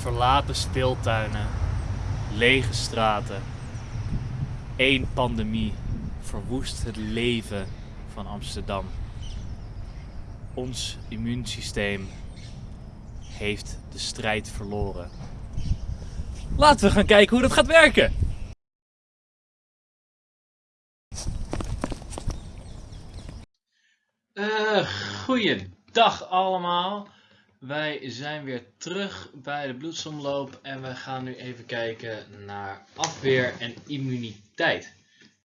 Verlaten speeltuinen, lege straten. Eén pandemie verwoest het leven van Amsterdam. Ons immuunsysteem heeft de strijd verloren. Laten we gaan kijken hoe dat gaat werken. Uh, goeiedag allemaal. Wij zijn weer terug bij de bloedsomloop en we gaan nu even kijken naar afweer en immuniteit.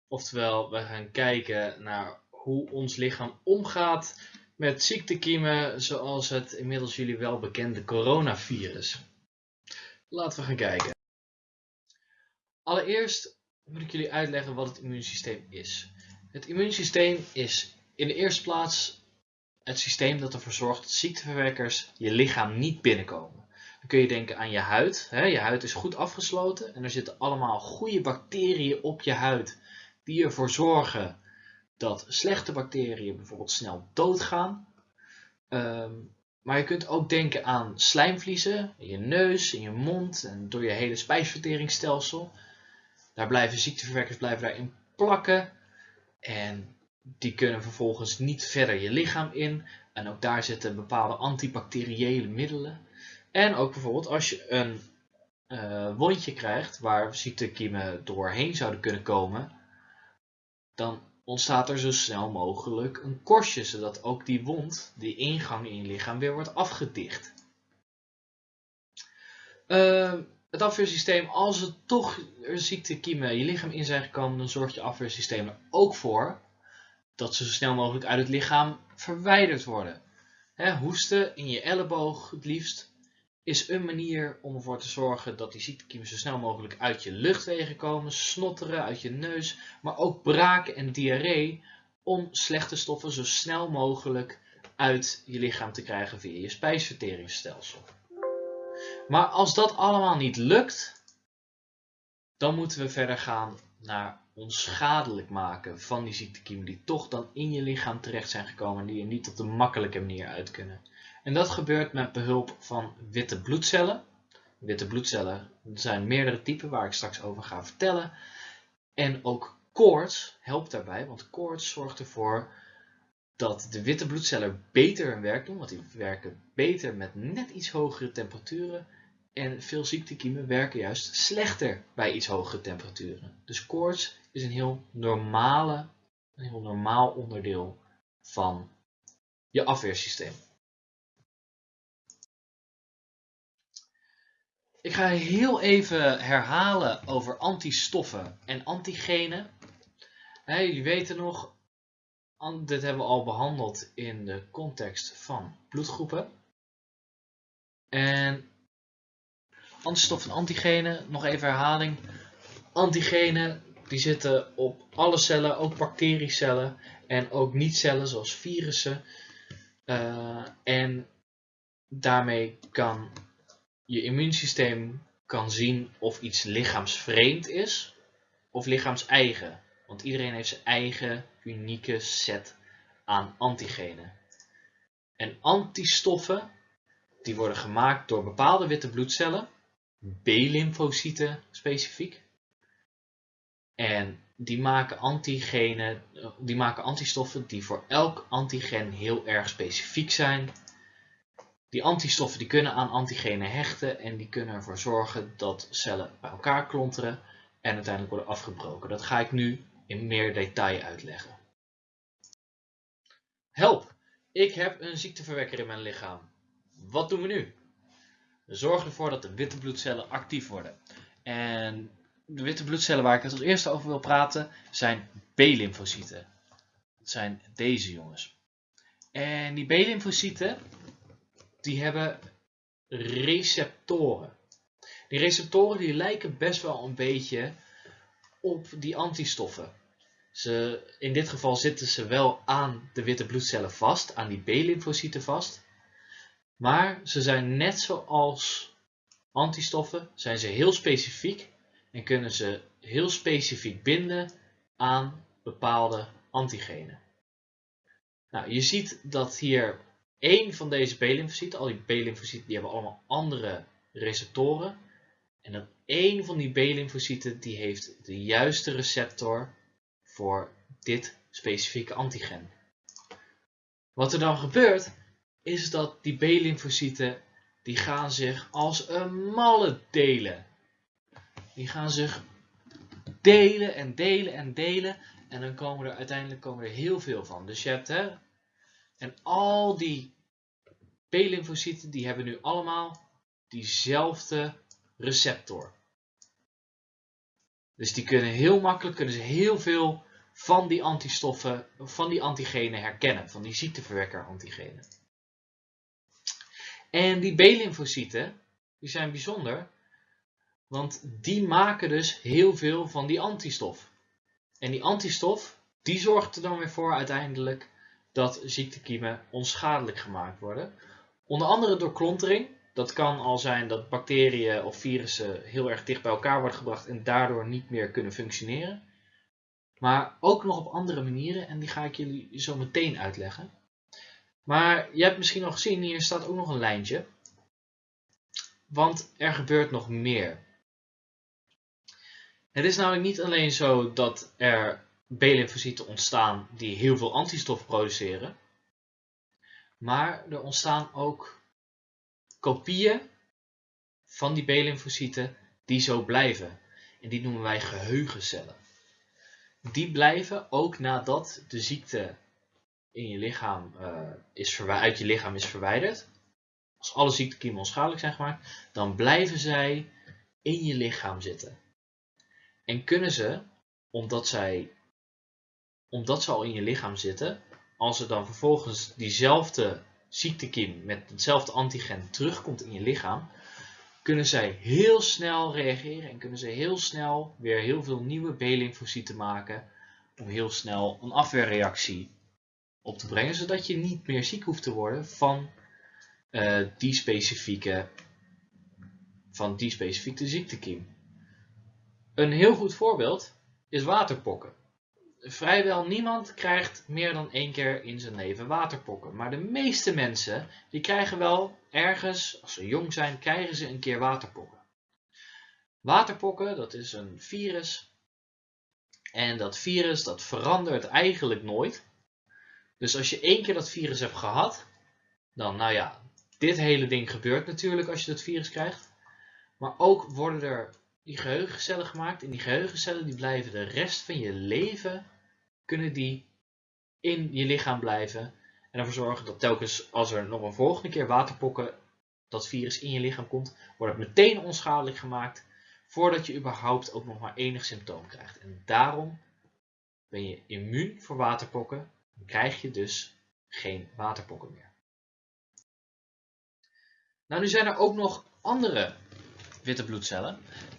Oftewel, we gaan kijken naar hoe ons lichaam omgaat met ziektekiemen zoals het inmiddels jullie wel bekende coronavirus. Laten we gaan kijken. Allereerst moet ik jullie uitleggen wat het immuunsysteem is. Het immuunsysteem is in de eerste plaats het systeem dat ervoor zorgt dat ziekteverwekkers je lichaam niet binnenkomen. Dan kun je denken aan je huid. Je huid is goed afgesloten en er zitten allemaal goede bacteriën op je huid die ervoor zorgen dat slechte bacteriën bijvoorbeeld snel doodgaan. Ehm, maar je kunt ook denken aan slijmvliezen in je neus, in je mond en door je hele spijsverteringsstelsel. Daar blijven ziekteverwekkers blijven daarin plakken. En die kunnen vervolgens niet verder je lichaam in. En ook daar zitten bepaalde antibacteriële middelen. En ook bijvoorbeeld als je een uh, wondje krijgt waar ziektekiemen doorheen zouden kunnen komen, dan ontstaat er zo snel mogelijk een korstje, zodat ook die wond, die ingang in je lichaam, weer wordt afgedicht. Uh, het afweersysteem, als er toch ziektekiemen je lichaam in zijn gekomen, dan zorgt je afweersysteem er ook voor dat ze zo snel mogelijk uit het lichaam verwijderd worden. hoesten in je elleboog het liefst is een manier om ervoor te zorgen dat die ziektekiemen zo snel mogelijk uit je luchtwegen komen, snotteren uit je neus, maar ook braken en diarree om slechte stoffen zo snel mogelijk uit je lichaam te krijgen via je spijsverteringsstelsel. Maar als dat allemaal niet lukt, dan moeten we verder gaan naar onschadelijk maken van die ziektekiemen die toch dan in je lichaam terecht zijn gekomen en die er niet op de makkelijke manier uit kunnen. En dat gebeurt met behulp van witte bloedcellen. Witte bloedcellen zijn meerdere typen waar ik straks over ga vertellen. En ook koorts helpt daarbij, want koorts zorgt ervoor dat de witte bloedcellen beter hun werk doen, want die werken beter met net iets hogere temperaturen. En veel ziektekiemen werken juist slechter bij iets hogere temperaturen. Dus koorts is een heel, normale, een heel normaal onderdeel van je afweersysteem. Ik ga heel even herhalen over antistoffen en antigenen. Hey, jullie weten nog, dit hebben we al behandeld in de context van bloedgroepen. En antistoffen en antigenen, nog even herhaling. Antigenen die zitten op alle cellen, ook bacteriecellen en ook niet-cellen zoals virussen. Uh, en daarmee kan je immuunsysteem kan zien of iets lichaamsvreemd is of lichaams-eigen. Want iedereen heeft zijn eigen unieke set aan antigenen. En antistoffen die worden gemaakt door bepaalde witte bloedcellen, B-lymfocyten specifiek. En die maken antigenen, die maken antistoffen die voor elk antigen heel erg specifiek zijn die antistoffen die kunnen aan antigenen hechten en die kunnen ervoor zorgen dat cellen bij elkaar klonteren en uiteindelijk worden afgebroken. Dat ga ik nu in meer detail uitleggen. Help! Ik heb een ziekteverwekker in mijn lichaam. Wat doen we nu? We zorgen ervoor dat de witte bloedcellen actief worden. En de witte bloedcellen waar ik het als eerste over wil praten zijn B-lymfocyten. Dat zijn deze jongens. En die B-lymfocyten die hebben receptoren. Die receptoren die lijken best wel een beetje op die antistoffen. Ze, in dit geval zitten ze wel aan de witte bloedcellen vast, aan die B-lymfocyten vast. Maar ze zijn net zoals antistoffen, zijn ze heel specifiek en kunnen ze heel specifiek binden aan bepaalde antigenen. Nou, je ziet dat hier één van deze B-lymfocyten, al die B-lymfocyten die hebben allemaal andere receptoren. En dat één van die B-lymfocyten die heeft de juiste receptor voor dit specifieke antigen. Wat er dan gebeurt, is dat die B-lymfocyten die gaan zich als een malle delen. Die gaan zich delen en delen en delen. En dan komen er uiteindelijk komen er heel veel van. Dus je hebt hè, en al die B-lymfocyten die hebben nu allemaal diezelfde receptor. Dus die kunnen heel makkelijk, kunnen ze heel veel van die antistoffen, van die antigenen herkennen, van die ziekteverwekker antigenen. En die B-lymfocyten, die zijn bijzonder, want die maken dus heel veel van die antistof. En die antistof, die zorgt er dan weer voor uiteindelijk dat ziektekiemen onschadelijk gemaakt worden. Onder andere door klontering. Dat kan al zijn dat bacteriën of virussen heel erg dicht bij elkaar worden gebracht en daardoor niet meer kunnen functioneren. Maar ook nog op andere manieren en die ga ik jullie zo meteen uitleggen. Maar je hebt misschien al gezien, hier staat ook nog een lijntje. Want er gebeurt nog meer. Het is namelijk niet alleen zo dat er B-lymfocyten ontstaan die heel veel antistof produceren. Maar er ontstaan ook kopieën van die B-lymfocyten die zo blijven. En die noemen wij geheugencellen. Die blijven ook nadat de ziekte in je lichaam, uh, is uit je lichaam is verwijderd. Als alle ziektekiemen onschadelijk zijn gemaakt, dan blijven zij in je lichaam zitten. En kunnen ze, omdat, zij, omdat ze al in je lichaam zitten, als er dan vervolgens diezelfde ziektekiem met hetzelfde antigen terugkomt in je lichaam, kunnen zij heel snel reageren en kunnen ze heel snel weer heel veel nieuwe B-lymfocyten maken om heel snel een afweerreactie op te brengen, zodat je niet meer ziek hoeft te worden van, uh, die, specifieke, van die specifieke ziektekiem. Een heel goed voorbeeld is waterpokken. Vrijwel niemand krijgt meer dan één keer in zijn leven waterpokken. Maar de meeste mensen die krijgen wel ergens, als ze jong zijn, krijgen ze een keer waterpokken. Waterpokken, dat is een virus. En dat virus dat verandert eigenlijk nooit. Dus als je één keer dat virus hebt gehad, dan nou ja, dit hele ding gebeurt natuurlijk als je dat virus krijgt. Maar ook worden er die geheugencellen gemaakt. En die geheugencellen die blijven de rest van je leven, kunnen die in je lichaam blijven. En ervoor zorgen dat telkens als er nog een volgende keer waterpokken, dat virus in je lichaam komt, wordt het meteen onschadelijk gemaakt. Voordat je überhaupt ook nog maar enig symptoom krijgt. En daarom ben je immuun voor waterpokken. Krijg je dus geen waterpokken meer. Nou, nu zijn er ook nog andere witte bloedcellen.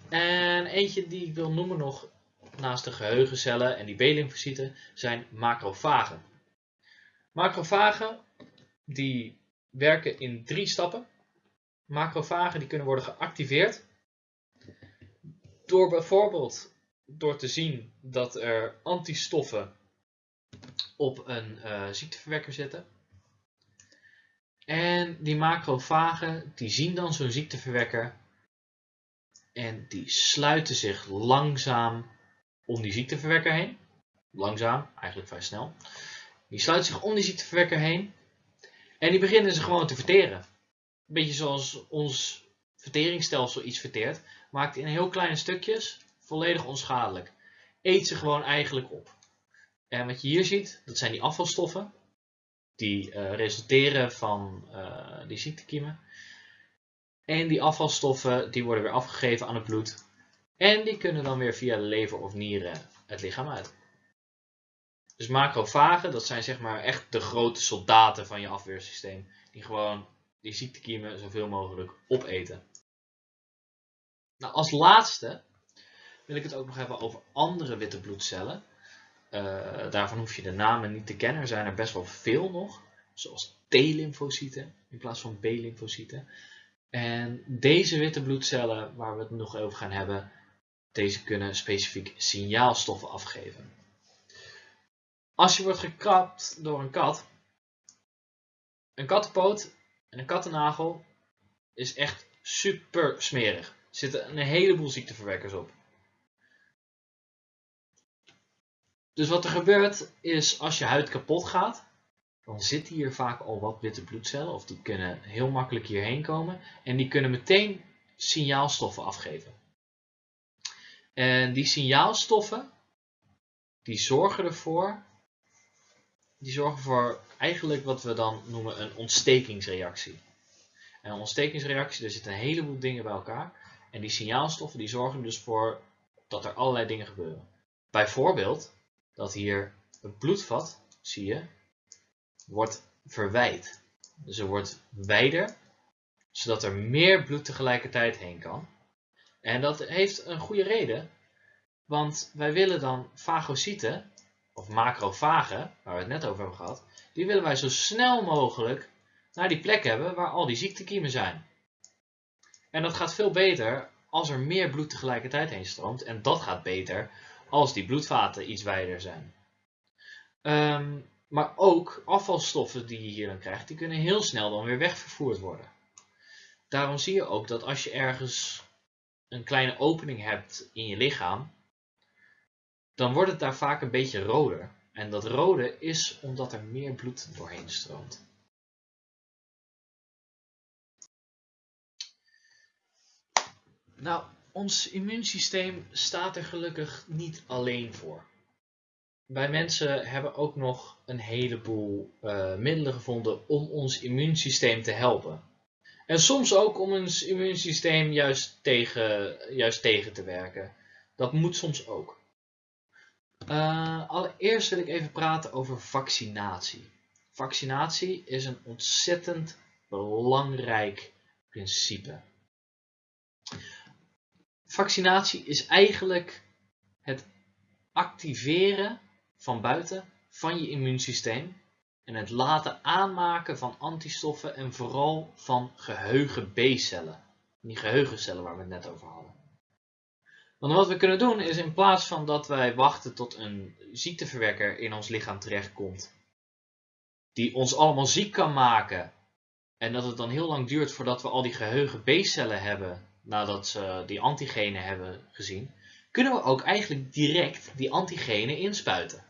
En eentje die ik wil noemen nog naast de geheugencellen en die B-lymfocyten zijn macrofagen. Macrofagen die werken in drie stappen. Macrofagen die kunnen worden geactiveerd door bijvoorbeeld door te zien dat er antistoffen op een uh, ziekteverwekker zitten. En die macrofagen die zien dan zo'n ziekteverwekker en die sluiten zich langzaam om die ziekteverwekker heen. Langzaam, eigenlijk vrij snel. Die sluiten zich om die ziekteverwekker heen. En die beginnen ze gewoon te verteren. Een beetje zoals ons verteringsstelsel iets verteert. Maakt in heel kleine stukjes volledig onschadelijk. Eet ze gewoon eigenlijk op. En wat je hier ziet, dat zijn die afvalstoffen. Die uh, resulteren van uh, die ziektekiemen. En die afvalstoffen die worden weer afgegeven aan het bloed. En die kunnen dan weer via de lever of nieren het lichaam uit. Dus macrofagen, dat zijn zeg maar echt de grote soldaten van je afweersysteem. Die gewoon die ziektekiemen zoveel mogelijk opeten. Nou, als laatste wil ik het ook nog hebben over andere witte bloedcellen. Uh, daarvan hoef je de namen niet te kennen. Er zijn er best wel veel nog. Zoals T-lymfocyten in plaats van B-lymfocyten. En deze witte bloedcellen, waar we het nog over gaan hebben, deze kunnen specifiek signaalstoffen afgeven. Als je wordt gekrapt door een kat, een kattenpoot en een kattennagel is echt super smerig. Er zitten een heleboel ziekteverwekkers op. Dus wat er gebeurt is als je huid kapot gaat, dan zitten hier vaak al wat witte bloedcellen, of die kunnen heel makkelijk hierheen komen, en die kunnen meteen signaalstoffen afgeven. En die signaalstoffen, die zorgen ervoor, die zorgen voor eigenlijk wat we dan noemen een ontstekingsreactie. En een ontstekingsreactie, daar zitten een heleboel dingen bij elkaar. En die signaalstoffen die zorgen dus voor dat er allerlei dingen gebeuren. Bijvoorbeeld dat hier het bloedvat, zie je, wordt verwijd. Dus er wordt wijder, zodat er meer bloed tegelijkertijd heen kan. En dat heeft een goede reden, want wij willen dan fagocyten, of macrofagen, waar we het net over hebben gehad, die willen wij zo snel mogelijk naar die plek hebben waar al die ziektekiemen zijn. En dat gaat veel beter als er meer bloed tegelijkertijd heen stroomt. En dat gaat beter als die bloedvaten iets wijder zijn. Ehm, maar ook afvalstoffen die je hier dan krijgt, die kunnen heel snel dan weer wegvervoerd worden. Daarom zie je ook dat als je ergens een kleine opening hebt in je lichaam, dan wordt het daar vaak een beetje roder. En dat rode is omdat er meer bloed doorheen stroomt. Nou, ons immuunsysteem staat er gelukkig niet alleen voor. Wij mensen hebben ook nog een heleboel uh, middelen gevonden om ons immuunsysteem te helpen. En soms ook om ons immuunsysteem juist tegen, juist tegen te werken. Dat moet soms ook. Uh, allereerst wil ik even praten over vaccinatie. Vaccinatie is een ontzettend belangrijk principe. Vaccinatie is eigenlijk het activeren van buiten van je immuunsysteem en het laten aanmaken van antistoffen en vooral van geheugen B-cellen. Die geheugencellen waar we het net over hadden. Want wat we kunnen doen is in plaats van dat wij wachten tot een ziekteverwekker in ons lichaam terechtkomt, die ons allemaal ziek kan maken en dat het dan heel lang duurt voordat we al die geheugen B-cellen hebben nadat ze die antigenen hebben gezien, kunnen we ook eigenlijk direct die antigenen inspuiten.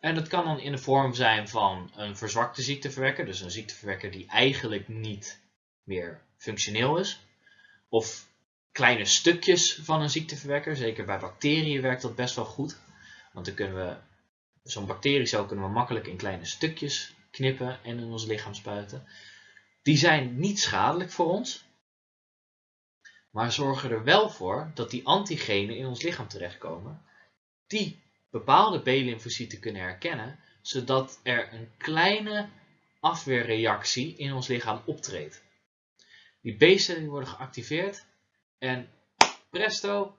En dat kan dan in de vorm zijn van een verzwakte ziekteverwekker, dus een ziekteverwekker die eigenlijk niet meer functioneel is. Of kleine stukjes van een ziekteverwekker, zeker bij bacteriën werkt dat best wel goed. Want dan kunnen we, zo'n bacteriecel kunnen we makkelijk in kleine stukjes knippen en in ons lichaam spuiten. Die zijn niet schadelijk voor ons, maar zorgen er wel voor dat die antigenen in ons lichaam terechtkomen, die bepaalde B-lymfocyten kunnen herkennen, zodat er een kleine afweerreactie in ons lichaam optreedt. Die B-cellen worden geactiveerd en presto,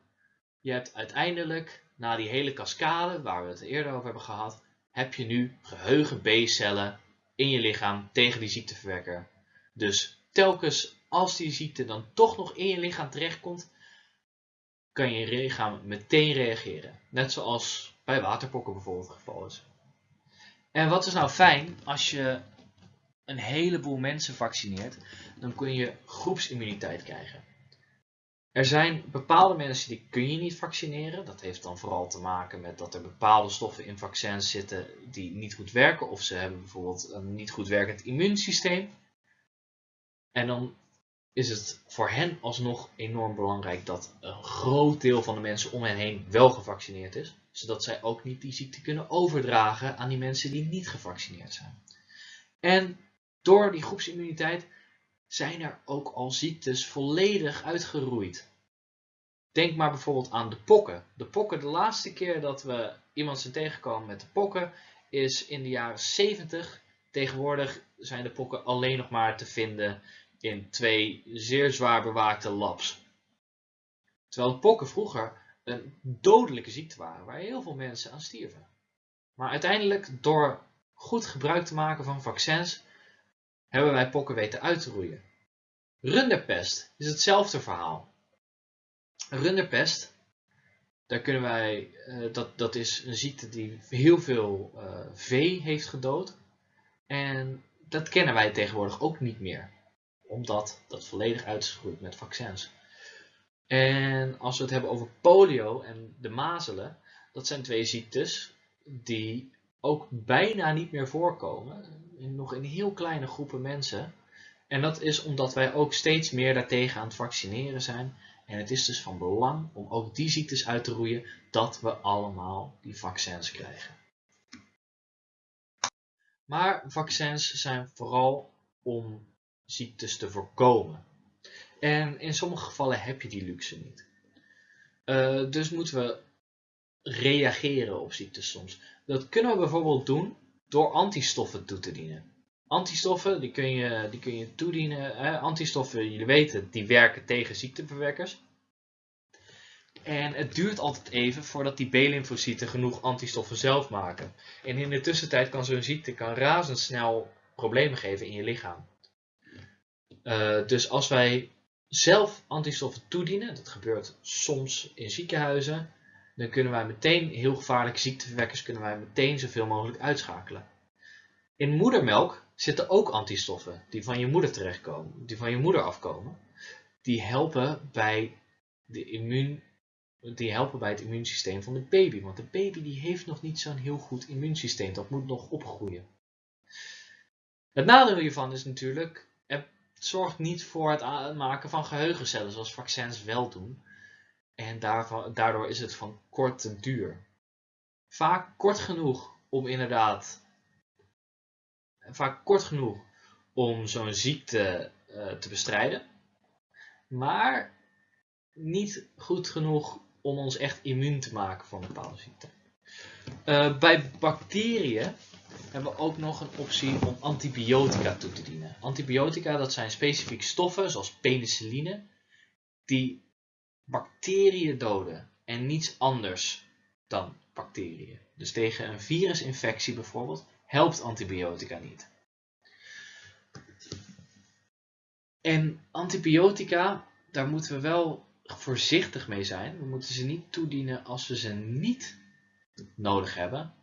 je hebt uiteindelijk, na die hele cascade waar we het eerder over hebben gehad, heb je nu geheugen B-cellen in je lichaam tegen die ziekteverwekker. Dus telkens als die ziekte dan toch nog in je lichaam terechtkomt, kan je lichaam meteen reageren. Net zoals bij waterpokken bijvoorbeeld het geval is. En wat is nou fijn als je een heleboel mensen vaccineert, dan kun je groepsimmuniteit krijgen. Er zijn bepaalde mensen die kun je niet vaccineren. Dat heeft dan vooral te maken met dat er bepaalde stoffen in vaccins zitten die niet goed werken. Of ze hebben bijvoorbeeld een niet goed werkend immuunsysteem. En dan is het voor hen alsnog enorm belangrijk dat een groot deel van de mensen om hen heen wel gevaccineerd is. Zodat zij ook niet die ziekte kunnen overdragen aan die mensen die niet gevaccineerd zijn. En door die groepsimmuniteit zijn er ook al ziektes volledig uitgeroeid. Denk maar bijvoorbeeld aan de pokken. De pokken, de laatste keer dat we iemand zijn tegengekomen met de pokken, is in de jaren 70. Tegenwoordig zijn de pokken alleen nog maar te vinden in twee zeer zwaar bewaakte labs. Terwijl pokken vroeger een dodelijke ziekte waren, waar heel veel mensen aan stierven. Maar uiteindelijk, door goed gebruik te maken van vaccins, hebben wij pokken weten uit te roeien. Runderpest is hetzelfde verhaal. Runderpest, daar kunnen wij, uh, dat, dat is een ziekte die heel veel uh, vee heeft gedood. En dat kennen wij tegenwoordig ook niet meer. Omdat dat volledig uit is met vaccins. En als we het hebben over polio en de mazelen, dat zijn twee ziektes die ook bijna niet meer voorkomen. Nog in heel kleine groepen mensen. En dat is omdat wij ook steeds meer daartegen aan het vaccineren zijn. En het is dus van belang om ook die ziektes uit te roeien dat we allemaal die vaccins krijgen. Maar vaccins zijn vooral om ziektes te voorkomen. En in sommige gevallen heb je die luxe niet. Uh, dus moeten we reageren op ziektes soms. Dat kunnen we bijvoorbeeld doen door antistoffen toe te dienen. Antistoffen die kun je, die kun je toedienen. Hè? Antistoffen, jullie weten, die werken tegen ziekteverwekkers. En het duurt altijd even voordat die B-lymfocyten genoeg antistoffen zelf maken. En in de tussentijd kan zo'n ziekte kan razendsnel problemen geven in je lichaam. Uh, dus als wij zelf antistoffen toedienen, dat gebeurt soms in ziekenhuizen, dan kunnen wij meteen heel gevaarlijke ziekteverwekkers kunnen wij meteen zoveel mogelijk uitschakelen. In moedermelk zitten ook antistoffen die van je moeder terechtkomen, die van je moeder afkomen. Die helpen bij, de immuun, die helpen bij het immuunsysteem van de baby. Want de baby die heeft nog niet zo'n heel goed immuunsysteem. Dat moet nog opgroeien. Het nadeel hiervan is natuurlijk, zorgt niet voor het maken van geheugencellen zoals vaccins wel doen. En daardoor is het van korte duur. Vaak kort genoeg om inderdaad vaak kort genoeg om zo'n ziekte uh, te bestrijden, maar niet goed genoeg om ons echt immuun te maken voor een bepaalde ziekte. Uh, bij bacteriën hebben we ook nog een optie om antibiotica toe te dienen. Antibiotica dat zijn specifieke stoffen zoals penicilline die bacteriën doden en niets anders dan bacteriën. Dus tegen een virusinfectie bijvoorbeeld helpt antibiotica niet. En antibiotica, daar moeten we wel voorzichtig mee zijn. We moeten ze niet toedienen als we ze niet nodig hebben,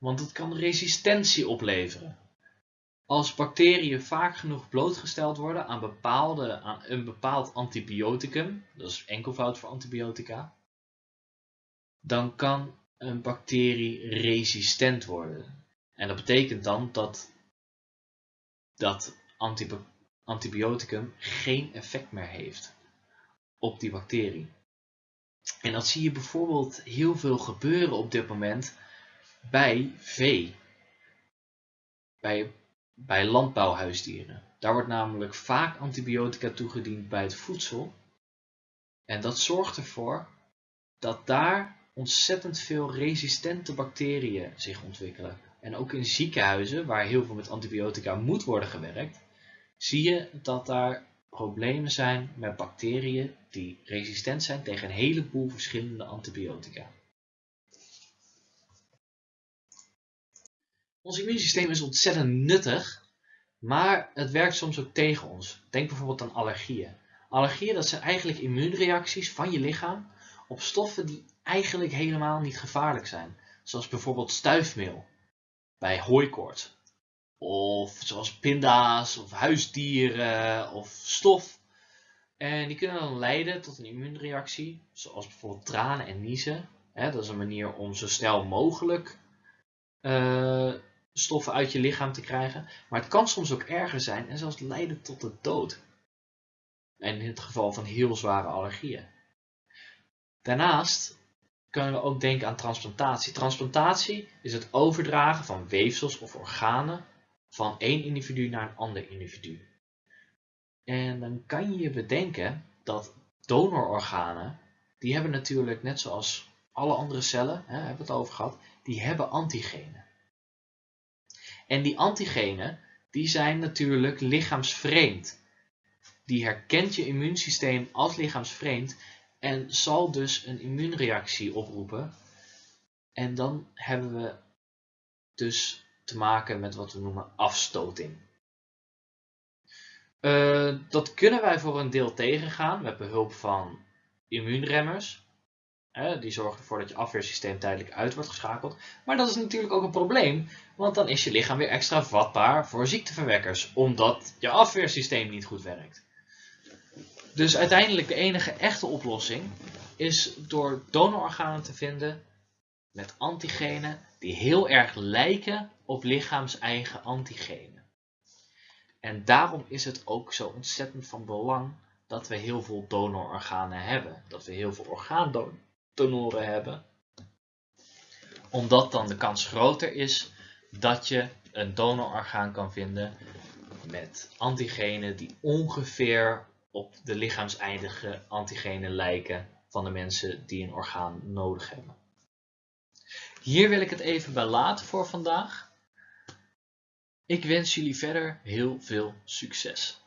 want het kan resistentie opleveren. Als bacteriën vaak genoeg blootgesteld worden aan, bepaalde, aan een bepaald antibioticum, dat is enkelvoud voor antibiotica, dan kan een bacterie resistent worden. En dat betekent dan dat dat antibioticum geen effect meer heeft op die bacterie. En dat zie je bijvoorbeeld heel veel gebeuren op dit moment bij vee. Bij, bij landbouwhuisdieren. Daar wordt namelijk vaak antibiotica toegediend bij het voedsel. En dat zorgt ervoor dat daar ontzettend veel resistente bacteriën zich ontwikkelen. En ook in ziekenhuizen, waar heel veel met antibiotica moet worden gewerkt, zie je dat daar problemen zijn met bacteriën die resistent zijn tegen een heleboel verschillende antibiotica. Ons immuunsysteem is ontzettend nuttig, maar het werkt soms ook tegen ons. Denk bijvoorbeeld aan allergieën. Allergieën dat zijn eigenlijk immuunreacties van je lichaam op stoffen die eigenlijk helemaal niet gevaarlijk zijn. Zoals bijvoorbeeld stuifmeel bij hooikoorts. Of zoals pinda's of huisdieren of stof. En die kunnen dan leiden tot een immuunreactie, zoals bijvoorbeeld tranen en niezen. dat is een manier om zo snel mogelijk uh, stoffen uit je lichaam te krijgen. Maar het kan soms ook erger zijn en zelfs leiden tot de dood. En in het geval van heel zware allergieën. Daarnaast kunnen we ook denken aan transplantatie. Transplantatie is het overdragen van weefsels of organen van één individu naar een ander individu. En dan kan je je bedenken dat donororganen, die hebben natuurlijk net zoals alle andere cellen, hè, hebben we het over gehad, die hebben antigenen. En die antigenen, die zijn natuurlijk lichaamsvreemd. Die herkent je immuunsysteem als lichaamsvreemd en zal dus een immuunreactie oproepen. En dan hebben we dus te maken met wat we noemen afstoting. Uh, dat kunnen wij voor een deel tegengaan met behulp van immuunremmers. Die zorgen ervoor dat je afweersysteem tijdelijk uit wordt geschakeld. Maar dat is natuurlijk ook een probleem, want dan is je lichaam weer extra vatbaar voor ziekteverwekkers, omdat je afweersysteem niet goed werkt. Dus uiteindelijk de enige echte oplossing is door donororganen te vinden met antigenen die heel erg lijken op lichaams-eigen antigenen. En daarom is het ook zo ontzettend van belang dat we heel veel donororganen hebben. Dat we heel veel orgaandonoren hebben. Omdat dan de kans groter is dat je een donororgaan kan vinden met antigenen die ongeveer op de lichaamseindige antigenen lijken van de mensen die een orgaan nodig hebben. Hier wil ik het even bij laten voor vandaag. Ik wens jullie verder heel veel succes.